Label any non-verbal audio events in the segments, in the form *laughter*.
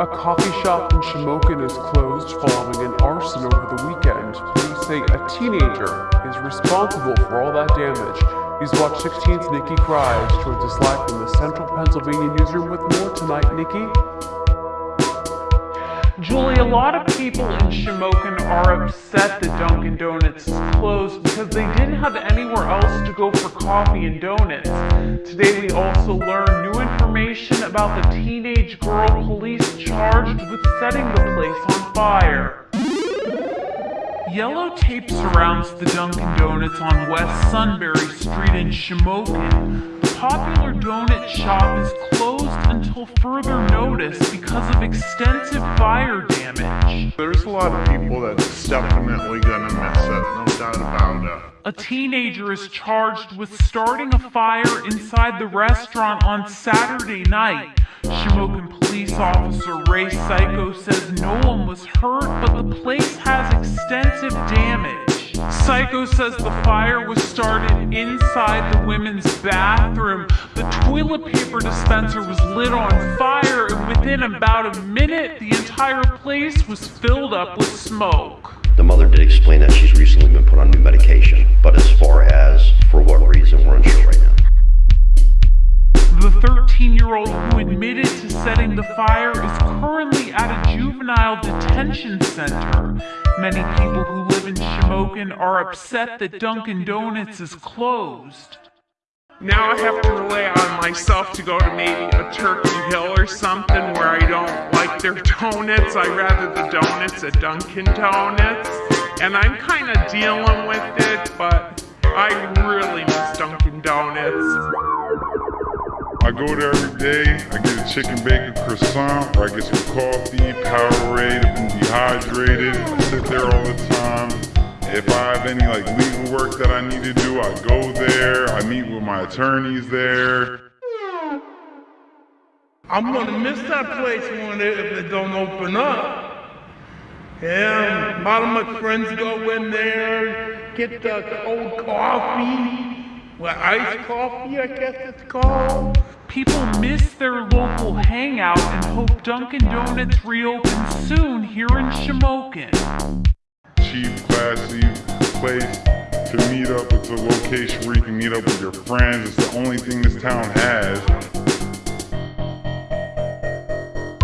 A coffee shop in Shamokin is closed following an arson over the weekend. Police say a teenager is responsible for all that damage. News Watch 16's Nikki Krize joins us live from the Central Pennsylvania newsroom with more tonight. Nikki? Julie, a lot of people in Shamokin are upset that Dunkin' Donuts is closed because they didn't have anywhere else to go for coffee and donuts. Today we also learned new information about the teenage girl police charged with setting the place on fire. Yellow tape surrounds the Dunkin' Donuts on West Sunbury Street in Shamokin. The popular donut shop is closed until further notice because of extensive fire damage. There's a lot of people that's definitely gonna miss it, no doubt about it. A teenager is charged with starting a fire inside the restaurant on Saturday night. Shamokin police officer Ray Siko says no one was hurt, but the place has extensive damage. Siko says the fire was started inside the women's bathroom. The toilet paper dispenser was lit on fire, and within about a minute, the entire place was filled up with smoke. The mother did explain that she's recently been put on new medication, but as far as for what reason, we're unsure right now. The 13 year old who admitted to setting the fire is currently at a juvenile detention center. Many people who live in Shamokin are upset that Dunkin' Donuts is closed. Now I have to rely on myself to go to maybe a Turkey Hill or something where I don't like their *laughs* donuts. I rather the donuts at Dunkin' Donuts. And I'm kind of dealing with it, but I really miss Dunkin' Donuts. I go there every day, I get a chicken bacon croissant, or I get some coffee, Powerade, I've dehydrated, I sit there all the time. If I have any like legal work that I need to do, I go there, I meet with my attorneys there. I'm gonna miss that place when it, if they don't open up. Yeah, a lot of my friends go in there, get the cold coffee, well, iced coffee, I guess it's called. People miss their local hangout and hope Dunkin' Donuts reopens soon here in Shamokin. Cheap, classy place to meet up. It's a location where you can meet up with your friends. It's the only thing this town has.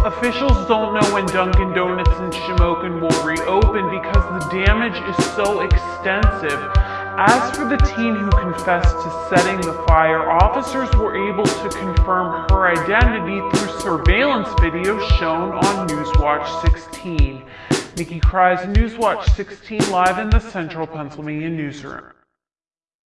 Officials don't know when Dunkin' Donuts in Shamokin will reopen because the damage is so extensive. As for the teen who confessed to setting the fire, officers were able to confirm her identity through surveillance video shown on Newswatch 16. Nikki Krize, Newswatch 16 live in the Central Pennsylvania newsroom.